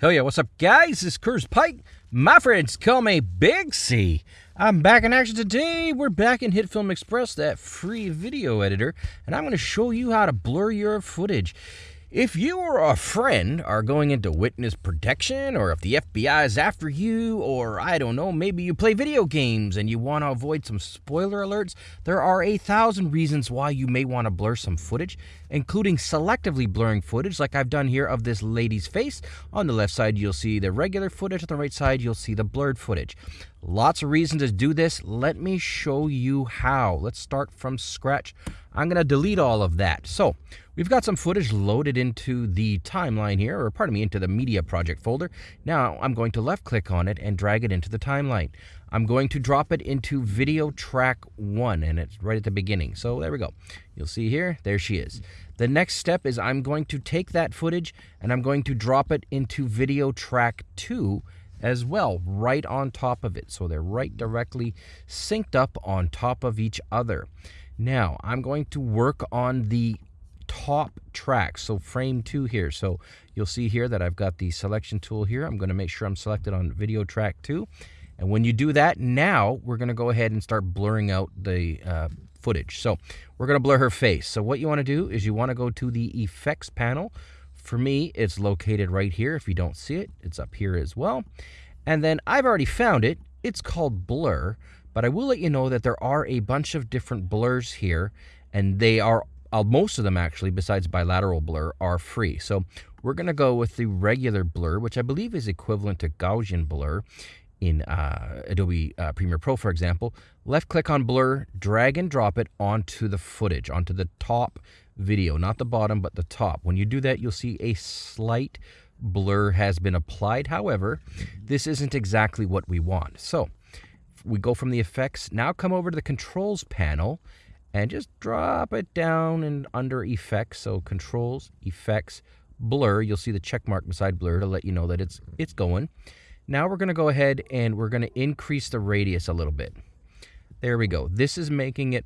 Hell yeah, what's up, guys? This is Curtis Pike. My friends call me Big C. I'm back in action today. We're back in HitFilm Express, that free video editor, and I'm going to show you how to blur your footage. If you or a friend are going into witness protection, or if the FBI is after you, or I don't know, maybe you play video games and you want to avoid some spoiler alerts, there are a thousand reasons why you may want to blur some footage, including selectively blurring footage, like I've done here of this lady's face. On the left side, you'll see the regular footage, on the right side, you'll see the blurred footage. Lots of reasons to do this. Let me show you how. Let's start from scratch. I'm going to delete all of that. So we've got some footage loaded into the timeline here, or pardon me, into the media project folder. Now I'm going to left click on it and drag it into the timeline. I'm going to drop it into video track one, and it's right at the beginning. So there we go. You'll see here, there she is. The next step is I'm going to take that footage and I'm going to drop it into video track two as well, right on top of it. So they're right directly synced up on top of each other. Now, I'm going to work on the top track, so frame two here. So you'll see here that I've got the selection tool here. I'm going to make sure I'm selected on video track two. And when you do that, now we're going to go ahead and start blurring out the uh, footage. So we're going to blur her face. So what you want to do is you want to go to the effects panel. For me, it's located right here. If you don't see it, it's up here as well. And then I've already found it. It's called blur. But I will let you know that there are a bunch of different blurs here, and they are uh, most of them actually, besides bilateral blur, are free. So we're going to go with the regular blur, which I believe is equivalent to Gaussian blur in uh, Adobe uh, Premiere Pro, for example. Left click on blur, drag and drop it onto the footage, onto the top video, not the bottom, but the top. When you do that, you'll see a slight blur has been applied. However, this isn't exactly what we want. So we go from the effects, now come over to the controls panel and just drop it down and under effects. So controls, effects, blur. You'll see the check mark beside blur to let you know that it's it's going. Now we're going to go ahead and we're going to increase the radius a little bit. There we go. This is making it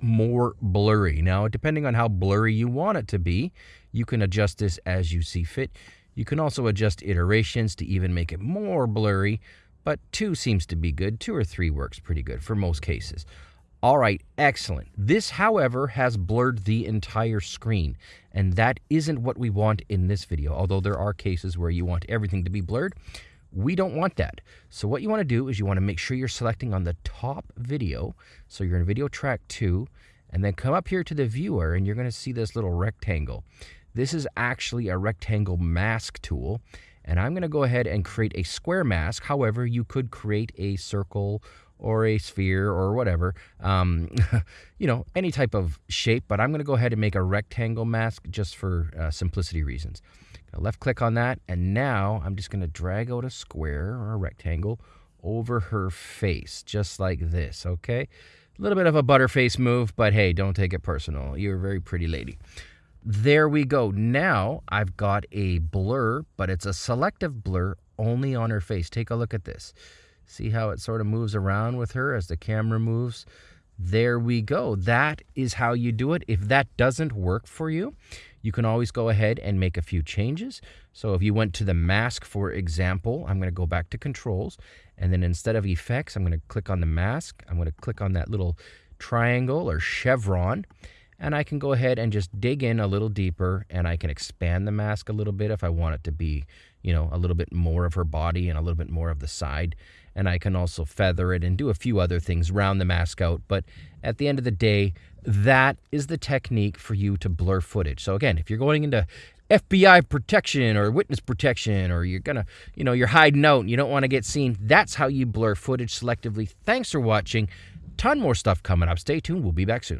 more blurry. Now, depending on how blurry you want it to be, you can adjust this as you see fit. You can also adjust iterations to even make it more blurry but two seems to be good. Two or three works pretty good for most cases. All right, excellent. This, however, has blurred the entire screen, and that isn't what we want in this video, although there are cases where you want everything to be blurred. We don't want that. So what you want to do is you want to make sure you're selecting on the top video. So you're in video track two, and then come up here to the viewer, and you're going to see this little rectangle. This is actually a rectangle mask tool, and I'm going to go ahead and create a square mask. However, you could create a circle or a sphere or whatever, um, you know, any type of shape. But I'm going to go ahead and make a rectangle mask just for uh, simplicity reasons. Left click on that. And now I'm just going to drag out a square or a rectangle over her face, just like this, okay? A little bit of a butterface move, but hey, don't take it personal. You're a very pretty lady. There we go. Now I've got a blur, but it's a selective blur only on her face. Take a look at this. See how it sort of moves around with her as the camera moves? There we go. That is how you do it. If that doesn't work for you, you can always go ahead and make a few changes. So if you went to the mask, for example, I'm going to go back to controls. And then instead of effects, I'm going to click on the mask. I'm going to click on that little triangle or chevron and I can go ahead and just dig in a little deeper and I can expand the mask a little bit if I want it to be, you know, a little bit more of her body and a little bit more of the side. And I can also feather it and do a few other things, round the mask out. But at the end of the day, that is the technique for you to blur footage. So again, if you're going into FBI protection or witness protection or you're gonna, you know, you're hiding out and you don't want to get seen, that's how you blur footage selectively. Thanks for watching. Ton more stuff coming up. Stay tuned. We'll be back soon.